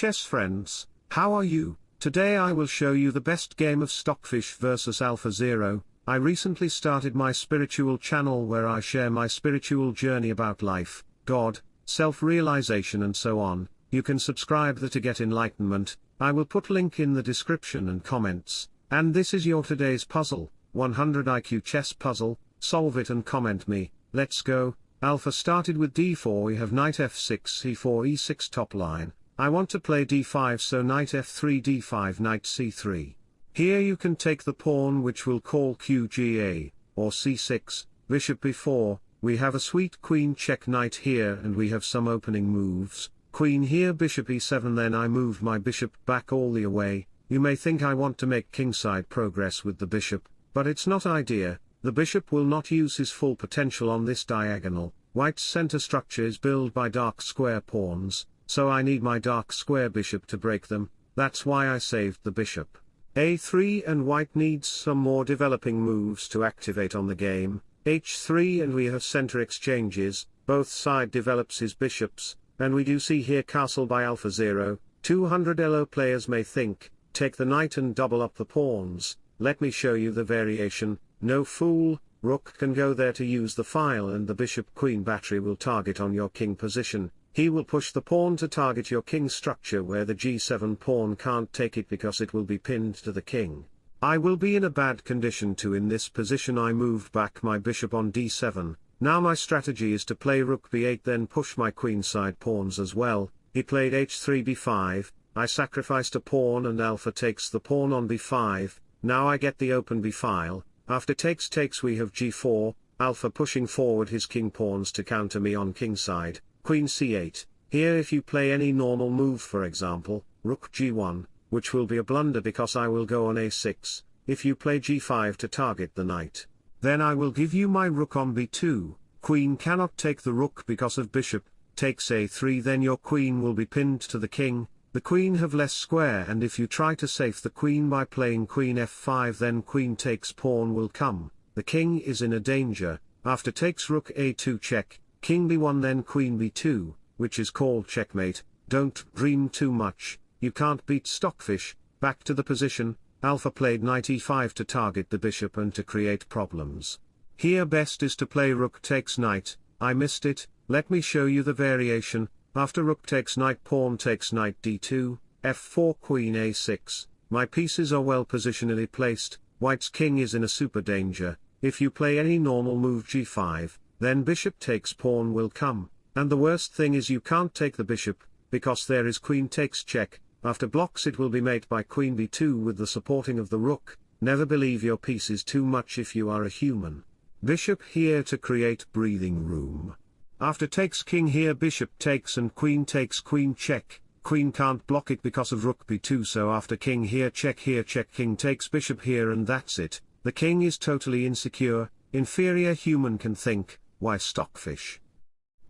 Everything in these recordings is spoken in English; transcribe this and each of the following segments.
chess friends, how are you? Today I will show you the best game of Stockfish vs AlphaZero. I recently started my spiritual channel where I share my spiritual journey about life, God, self-realization and so on. You can subscribe there to get enlightenment. I will put link in the description and comments. And this is your today's puzzle, 100 IQ chess puzzle, solve it and comment me, let's go. Alpha started with d4 we have knight f6 c4 e6 top line, I want to play d5 so knight f3 d5 knight c3. Here you can take the pawn which will call qga, or c6, bishop b4, we have a sweet queen check knight here and we have some opening moves, queen here bishop e7 then I move my bishop back all the way, you may think I want to make kingside progress with the bishop, but it's not idea, the bishop will not use his full potential on this diagonal, white's center structure is built by dark square pawns, so I need my dark square bishop to break them, that's why I saved the bishop. a3 and white needs some more developing moves to activate on the game, h3 and we have center exchanges, both side develops his bishops, and we do see here castle by AlphaZero, 200 elo players may think, take the knight and double up the pawns, let me show you the variation, no fool, rook can go there to use the file and the bishop-queen battery will target on your king position, he will push the pawn to target your king structure where the g7 pawn can't take it because it will be pinned to the king. I will be in a bad condition too in this position I moved back my bishop on d7, now my strategy is to play rook b8 then push my queenside pawns as well, he played h3 b5, I sacrificed a pawn and alpha takes the pawn on b5, now I get the open b file, after takes takes we have g4, alpha pushing forward his king pawns to counter me on kingside, queen c8, here if you play any normal move for example, rook g1, which will be a blunder because I will go on a6, if you play g5 to target the knight, then I will give you my rook on b2, queen cannot take the rook because of bishop, takes a3 then your queen will be pinned to the king, the queen have less square and if you try to save the queen by playing queen f5 then queen takes pawn will come, the king is in a danger, after takes rook a2 check, king b1 then queen b2, which is called checkmate, don't dream too much, you can't beat stockfish, back to the position, alpha played knight e5 to target the bishop and to create problems. Here best is to play rook takes knight, I missed it, let me show you the variation, after rook takes knight pawn takes knight d2, f4 queen a6, my pieces are well positionally placed, white's king is in a super danger, if you play any normal move g5, then bishop takes pawn will come, and the worst thing is you can't take the bishop, because there is queen takes check, after blocks it will be mate by queen b2 with the supporting of the rook, never believe your piece is too much if you are a human. Bishop here to create breathing room. After takes king here bishop takes and queen takes queen check, queen can't block it because of rook b2 so after king here check here check king takes bishop here and that's it, the king is totally insecure, inferior human can think, why stockfish?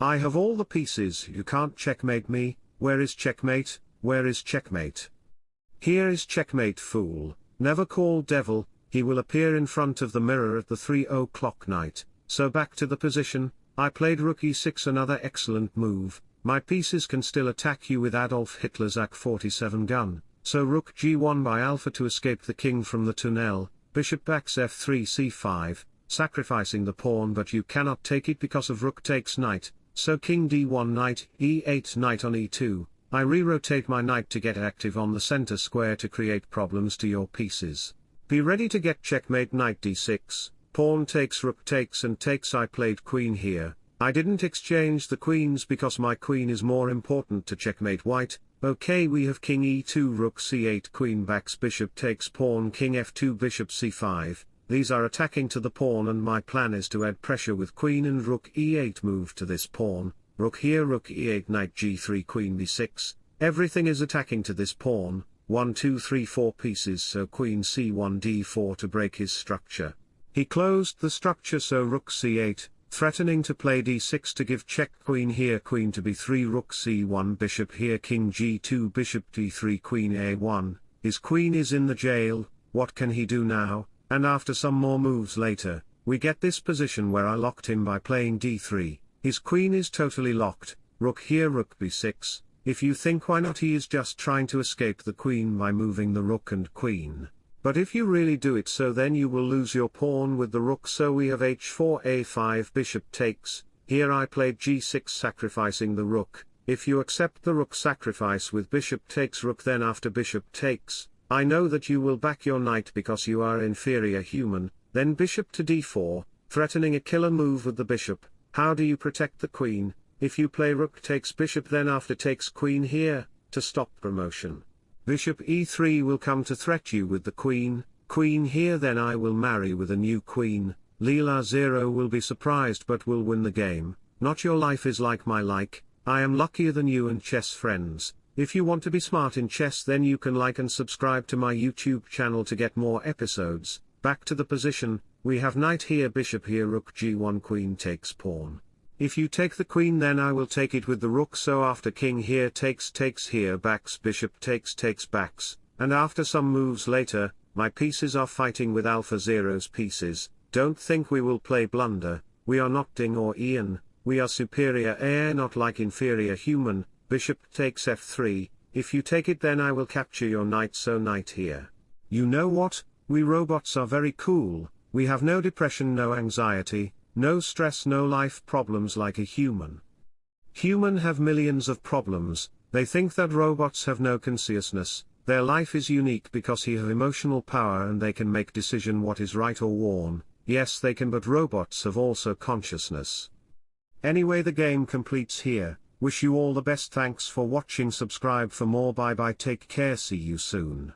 I have all the pieces, you can't checkmate me, where is checkmate, where is checkmate? Here is checkmate fool, never call devil, he will appear in front of the mirror at the 3 o'clock night, so back to the position, I played rook e6 another excellent move, my pieces can still attack you with Adolf Hitler's AK-47 gun, so rook g1 by alpha to escape the king from the tunnel, bishop backs f3 c5, sacrificing the pawn but you cannot take it because of rook takes knight, so king d1 knight, e8 knight on e2, I re-rotate my knight to get active on the center square to create problems to your pieces. Be ready to get checkmate knight d6, pawn takes rook takes and takes. I played queen here, I didn't exchange the queens because my queen is more important to checkmate white, okay we have king e2 rook c8 queen backs bishop takes pawn king f2 bishop c5, these are attacking to the pawn and my plan is to add pressure with queen and rook e8 move to this pawn, rook here rook e8 knight g3 queen b6, everything is attacking to this pawn, 1 2 3 4 pieces so queen c1 d4 to break his structure. He closed the structure so rook c8, threatening to play d6 to give check queen here queen to b3 rook c1 bishop here king g2 bishop d3 queen a1, his queen is in the jail, what can he do now? And after some more moves later, we get this position where I locked him by playing d3, his queen is totally locked, rook here rook b6, if you think why not he is just trying to escape the queen by moving the rook and queen. But if you really do it so then you will lose your pawn with the rook. So we have h4 a5 bishop takes, here I played g6 sacrificing the rook, if you accept the rook sacrifice with bishop takes rook then after bishop takes, I know that you will back your knight because you are inferior human, then bishop to d4, threatening a killer move with the bishop, how do you protect the queen, if you play rook takes bishop then after takes queen here, to stop promotion. Bishop e3 will come to threat you with the queen, queen here then I will marry with a new queen, Leela Zero will be surprised but will win the game, not your life is like my like, I am luckier than you and chess friends, if you want to be smart in chess then you can like and subscribe to my YouTube channel to get more episodes, back to the position, we have knight here bishop here rook g1 queen takes pawn. If you take the queen then I will take it with the rook so after king here takes takes here backs bishop takes takes backs, and after some moves later, my pieces are fighting with Alpha Zero's pieces, don't think we will play blunder, we are not Ding or Ian, we are superior AI not like inferior human, bishop takes f3, if you take it then I will capture your knight so knight here. You know what, we robots are very cool, we have no depression no anxiety, no stress no life problems like a human. Human have millions of problems, they think that robots have no consciousness, their life is unique because he have emotional power and they can make decision what is right or wrong, yes they can but robots have also consciousness. Anyway the game completes here, wish you all the best thanks for watching subscribe for more bye bye take care see you soon.